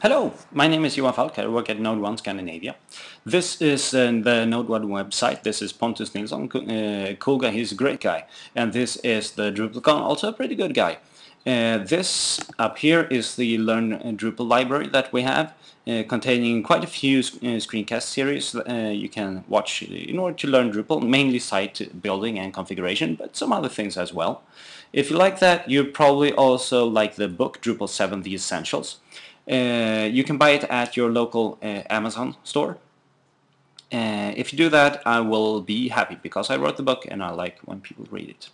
Hello, my name is Johan Falk. I work at Node 1 Scandinavia. This is uh, the Node 1 website. This is Pontus Nilsson, uh, cool guy, he's a great guy. And this is the Druplicon, also a pretty good guy. Uh, this up here is the Learn Drupal library that we have, uh, containing quite a few uh, screencast series uh, you can watch in order to learn Drupal, mainly site building and configuration, but some other things as well. If you like that, you probably also like the book Drupal 7 The Essentials. Uh, you can buy it at your local uh, Amazon store. Uh, if you do that, I will be happy because I wrote the book and I like when people read it.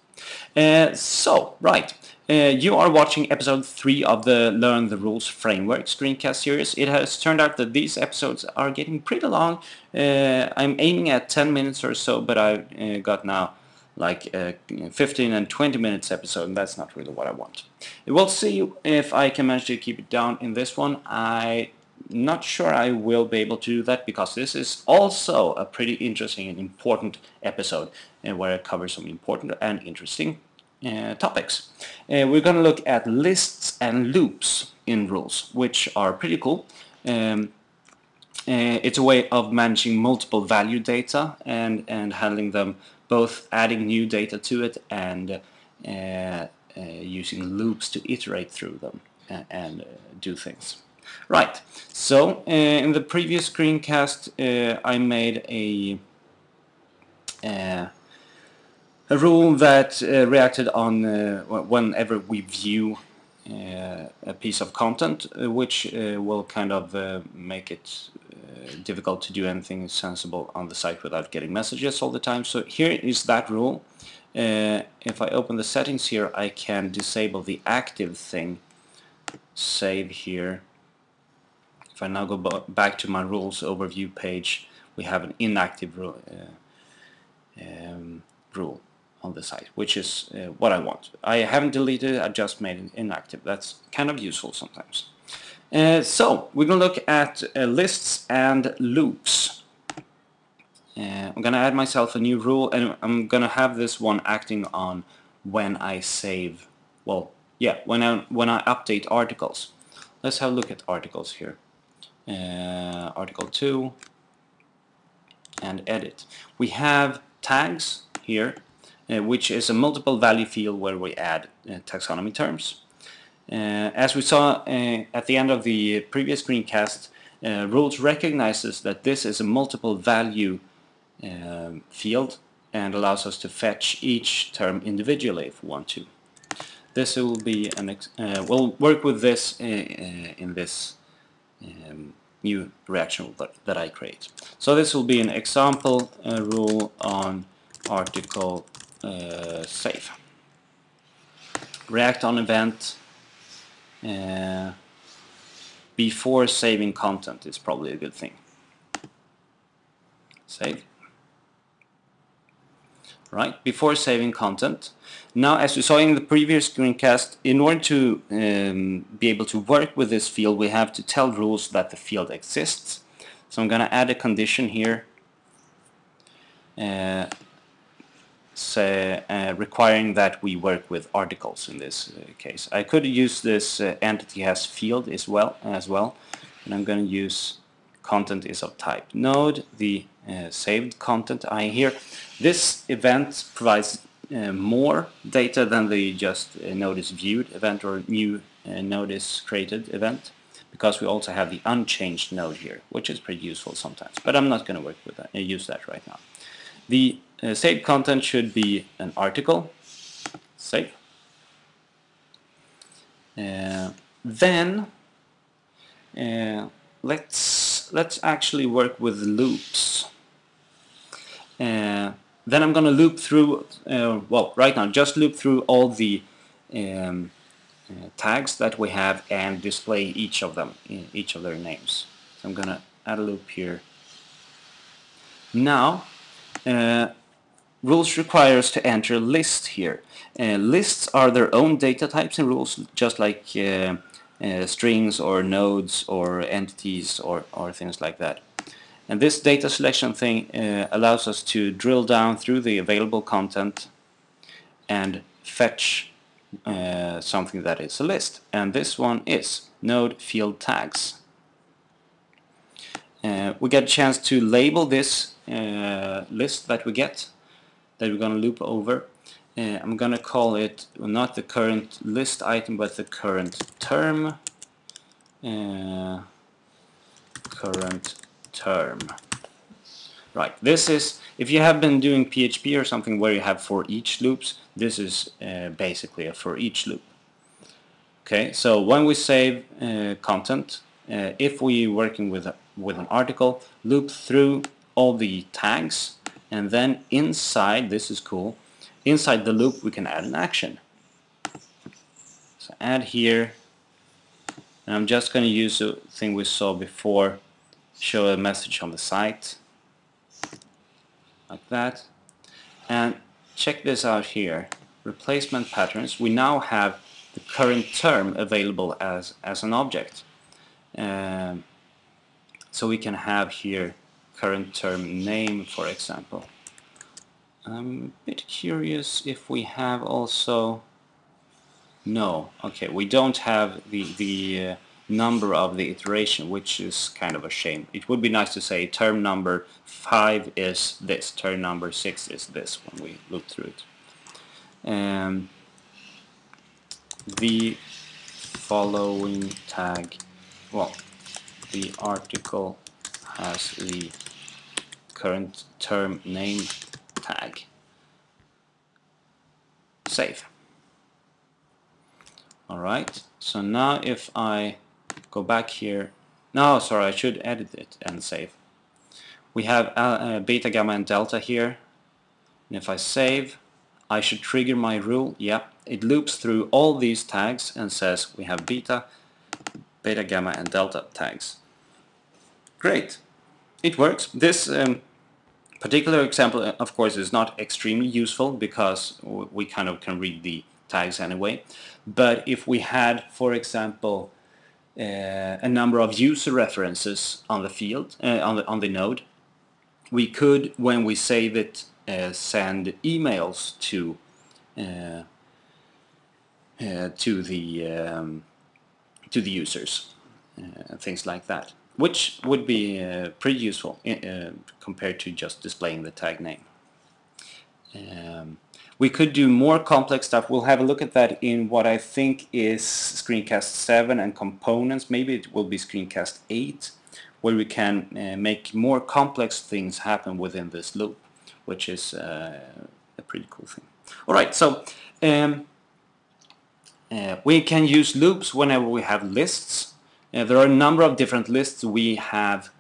Uh, so, right, uh, you are watching episode 3 of the Learn the Rules Framework screencast series. It has turned out that these episodes are getting pretty long. Uh, I'm aiming at 10 minutes or so, but I got now like a 15 and 20 minutes episode and that's not really what I want. We'll see if I can manage to keep it down in this one. I'm not sure I will be able to do that because this is also a pretty interesting and important episode uh, where I cover some important and interesting uh, topics. Uh, we're going to look at lists and loops in rules which are pretty cool. Um, uh, it's a way of managing multiple value data and, and handling them both adding new data to it and uh, uh, using loops to iterate through them and, and uh, do things. Right, so uh, in the previous screencast uh, I made a uh, a rule that reacted on whenever we view a piece of content which will kind of make it difficult to do anything sensible on the site without getting messages all the time. So here is that rule. Uh, if I open the settings here, I can disable the active thing. Save here. If I now go back to my rules overview page, we have an inactive rule, uh, um, rule on the site, which is uh, what I want. I haven't deleted it, I just made it inactive. That's kind of useful sometimes. Uh, so we're going to look at uh, lists and loops. Uh, I'm going to add myself a new rule and I'm going to have this one acting on when I save, well, yeah, when I, when I update articles. Let's have a look at articles here. Article 2 and edit. We have tags here, which is a multiple value field where we add taxonomy terms. Uh, as we saw uh, at the end of the previous screencast, uh, rules recognizes that this is a multiple value um, field and allows us to fetch each term individually if we want to. This will be an uh, we'll work with this uh, in this um, new reaction that, I create. So this will be an example uh, rule on article save. React on event uh, before saving content is probably a good thing. Save. Right, before saving content. Now, as we saw in the previous screencast, in order to um, be able to work with this field, we have to tell rules that the field exists. So I'm going to add a condition here uh, requiring that we work with articles in this uh, case. I could use this uh, entity has field as well, as well, and I'm going to use content is of type node, the uh, saved content I here. This event provides uh, more data than the just uh, is viewed event or new node is created event because we also have the unchanged node here, which is pretty useful sometimes. But I'm not going to work with that, use that right now. The uh, content should be an article. Save. Uh, then uh, let's let's actually work with loops. Uh, then I'm going to loop through. Uh, well, right now, just loop through all the um, uh, tags that we have and display each of them, each of their names. So I'm going to add a loop here. Now uh, rules require us to enter a list here. Uh, lists are their own data types and rules, just like uh, uh, strings or nodes or entities or, or things like that. And this data selection thing uh, allows us to drill down through the available content and fetch uh, something that is a list. And this one is node field tags. uh, we get a chance to label this list that we get that we're going to loop over. Uh, I'm going to call it not the current list item but the current term. Uh, current term. Right, this is, if you have been doing PHP or something where you have for each loops, this is uh, basically a for each loop. Okay, so when we save uh, content, uh, if we're working with a, with an article, loop through all the tags, and then inside, this is cool, inside the loop we can add an action. So add here, and I'm just going to use the thing we saw before, show a message on the site, like that, and check this out here, replacement patterns, we now have the current term available as, as an object. Um, so we can have here current term name for example. I'm a bit curious if we have also no okay we don't have the the uh, number of the iteration which is kind of a shame it would be nice to say term number 5 is this term number 6 is this when we look through it um, the following tag well the article has the current term name tag. Save. Alright so now if I go back here no sorry I should edit it and save. We have uh, uh, beta gamma and delta here. And if I save I should trigger my rule. Yep. It loops through all these tags and says we have beta beta, gamma and delta tags. Great, it works. This um, particular example uh, of course is not extremely useful because we kind of can read the tags anyway. But if we had for example uh, a number of user references on the field uh, on the on the node we could when we save it uh, send emails to uh, uh, to the um, to the users things like that which would be uh, pretty useful uh, compared to just displaying the tag name. Um, we could do more complex stuff. We'll have a look at that in what I think is screencast 7 and components. Maybe it will be screencast 8 where we can uh, make more complex things happen within this loop which is uh, a pretty cool thing. Alright, so um, uh, we can use loops whenever we have lists. Uh, there are a number of different lists we have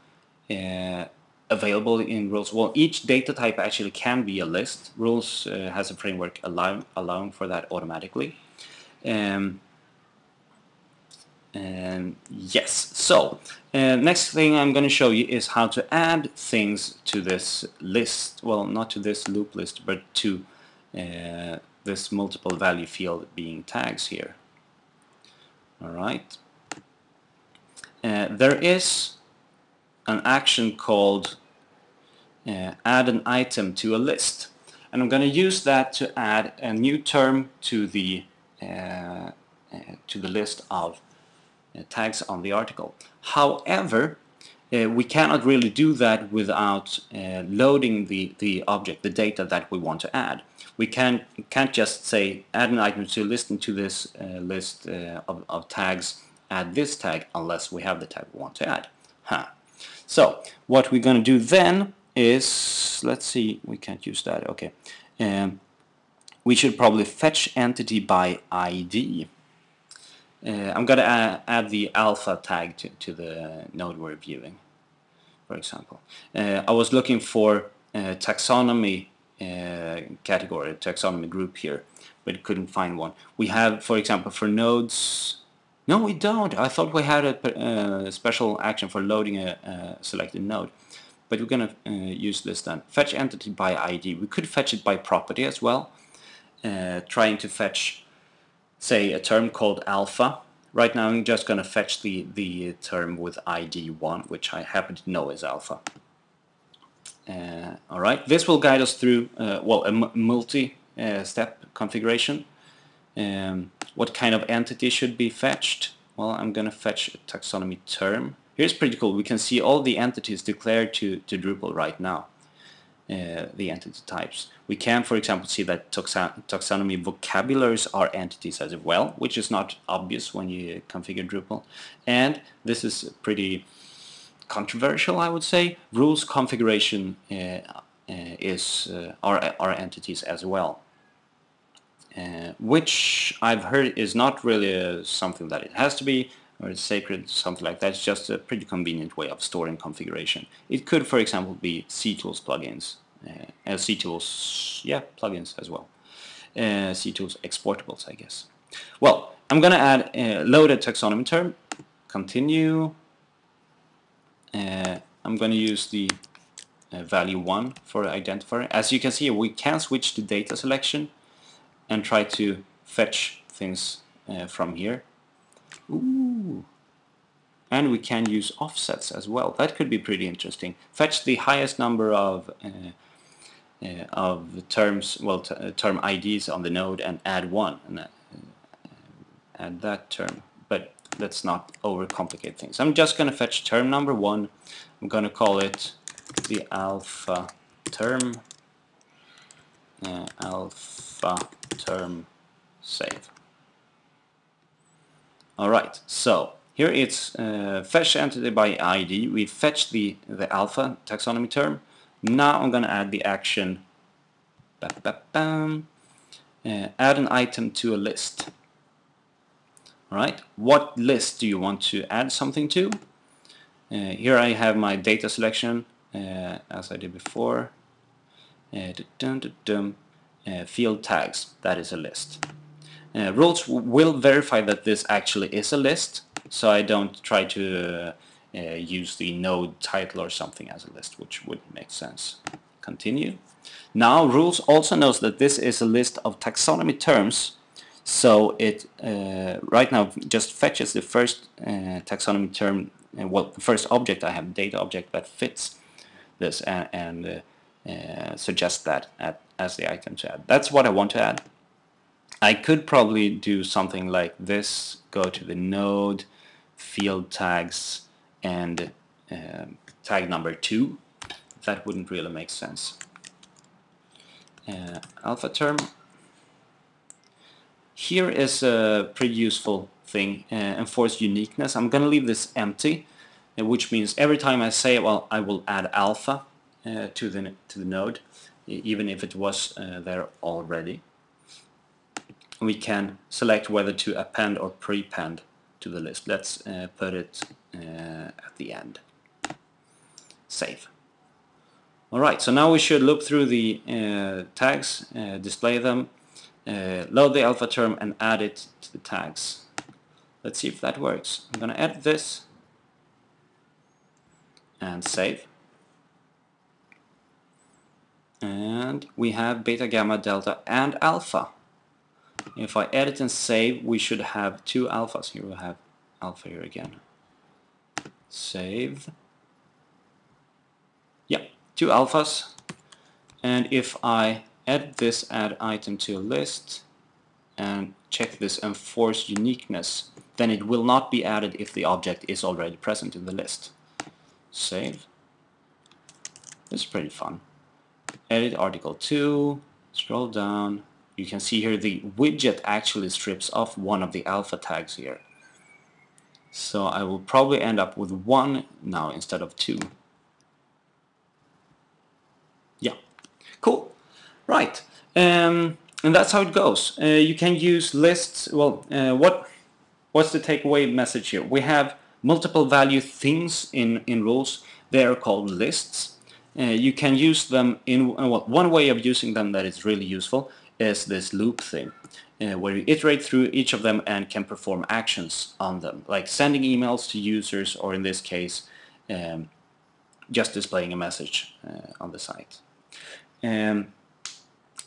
uh, available in rules. Well, each data type actually can be a list. Rules uh, has a framework allow, allowing for that automatically. Um, and yes, so uh, next thing I'm going to show you is how to add things to this list. Well, not to this loop list, but to uh, this multiple value field being tags here. Alright. Uh, there is an action called uh, add an item to a list and I'm going to use that to add a new term to the uh, uh to the list of uh, tags on the article. However, we cannot really do that without loading the, the object, the data that we want to add. We can, can't just say add an item to a list into this list of, of, tags, add this tag, unless we have the tag we want to add. Huh. So what we're going to do then is, let's see, we can't use that, okay. Um, we should probably fetch entity by ID. Uh, I'm going to add, add, the alpha tag to, to the node we're viewing, for example. Uh, I was looking for uh, taxonomy uh, category, taxonomy group here, but couldn't find one. We have, for example, for nodes, no we don't. I thought we had a, uh, special action for loading a, a selected node. But we're going to uh, use this then. Fetch entity by ID. We could fetch it by property as well, trying to fetch say a term called alpha. Right now I'm just going to fetch the, the term with ID1, which I happen to know is alpha. Uh, Alright, this will guide us through, uh, well, a multi-step uh, configuration. Um, what kind of entity should be fetched? Well, I'm going to fetch a taxonomy term Here's pretty cool. We can see all the entities declared to, to Drupal right now, uh, the entity types. We can, for example, see that taxon taxonomy vocabularies are entities as well, which is not obvious when you configure Drupal. And this is pretty controversial, I would say. Rules configuration uh, uh, is uh, are, are entities as well. Uh, which I've heard is not really something that it has to be, or it's sacred, something like that. It's just a pretty convenient way of storing configuration. It could, for example, be CTools plugins, uh, CTools, yeah, plugins as well. Uh, CTools exportables, I guess. Well, I'm going to add a loaded taxonomy term, continue. Uh, I'm going to use the uh, value 1 for identifier. As you can see, we can switch to data selection and try to fetch things uh, from here. Ooh. And we can use offsets as well. That could be pretty interesting. Fetch the highest number of uh, uh, of terms, well, uh, term IDs on the node and add one and uh, add that term. But let's not overcomplicate things. I'm just going to fetch term number one. I'm going to call it the alpha term. Uh, alpha term save. Alright, so here it's uh, fetch entity by ID. We fetch the, the alpha taxonomy term. Now I'm going to add the action ba -ba -bam, uh, add an item to a list. Alright, what list do you want to add something to? Uh, here I have my data selection uh, as I did before. Uh, uh, field tags, that is a list. Uh, rules will verify that this actually is a list, so I don't try to uh, use the node title or something as a list, which would make sense. Continue. Now rules also knows that this is a list of taxonomy terms, so it uh, right now just fetches the first uh, taxonomy term, uh, well, the first object I have, data object that fits this, and, and uh, suggest that at, as the item to add. That's what I want to add. I could probably do something like this, go to the node, field tags, and uh, tag number 2. That wouldn't really make sense. Uh, alpha term. Here is a pretty useful thing, uh, enforce uniqueness. I'm going to leave this empty, uh, which means every time I say, well, I will add alpha, uh, to the to the node, even if it was uh, there already. We can select whether to append or prepend to the list. Let's uh, put it at the end. Save. Alright, so now we should look through the uh, tags, uh, display them, uh, load the alpha term and add it to the tags. Let's see if that works. I'm going to edit this and save and we have beta, gamma, delta and alpha. If I edit and save we should have two alphas. Here we have alpha here again. Save. Yeah, two alphas. And if I add this add item to a list and check this enforce uniqueness, then it will not be added if the object is already present in the list. Save. This is pretty fun edit article 2, scroll down, you can see here the widget actually strips off one of the alpha tags here. So I will probably end up with one now instead of two. Yeah, cool. Right, um, and that's how it goes. Uh, you can use lists. Well, uh, what what's the takeaway message here? We have multiple value things in in rules. They are called lists. Uh, you can use them in uh, well, one way of using them that is really useful is this loop thing uh, where you iterate through each of them and can perform actions on them like sending emails to users or in this case um, just displaying a message uh, on the site. Um,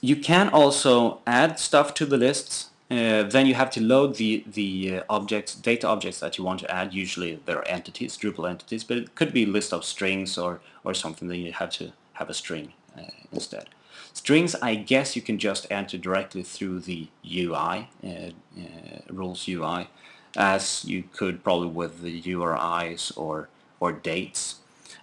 you can also add stuff to the lists uh, then you have to load the the uh, objects, data objects that you want to add. Usually they're entities, Drupal entities, but it could be a list of strings or or something that you have to have a string uh, instead. Strings, I guess you can just enter directly through the UI, uh, uh, rules UI, as you could probably with the URIs or or dates.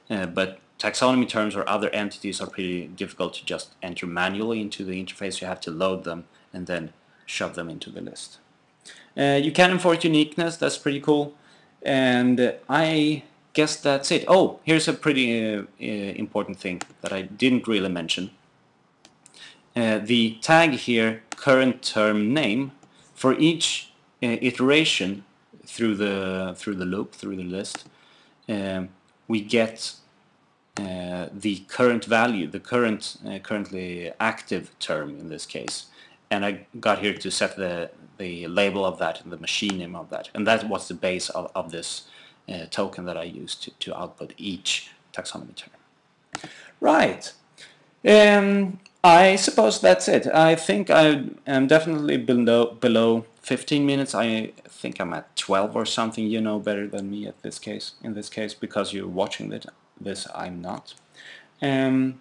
Uh, but taxonomy terms or other entities are pretty difficult to just enter manually into the interface. You have to load them and then shove them into the list. Uh, you can enforce uniqueness, that's pretty cool. And uh, I guess that's it. Oh, here's a pretty uh, uh, important thing that I didn't really mention. Uh, the tag here, current term name, for each iteration through the through the loop, through the list, um, we get uh, the current value, the current uh, currently active term in this case. And I got here to set the, the label of that and the machine name of that. And that was the base of, of this uh, token that I used to, to output each taxonomy term. Right. Um, I suppose that's it. I think I am definitely below, below 15 minutes. I think I'm at 12 or something. You know better than me at this case, in this case, because you're watching it this I'm not. Um,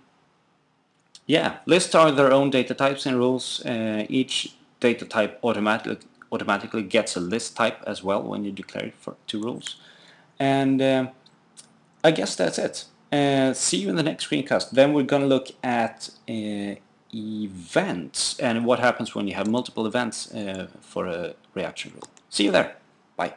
yeah, lists are their own data types and rules. Uh, each data type automatically automatically gets a list type as well when you declare it for two rules. And uh, I guess that's it. Uh, see you in the next screencast. Then we're going to look at uh, events and what happens when you have multiple events uh, for a reaction rule. See you there. Bye.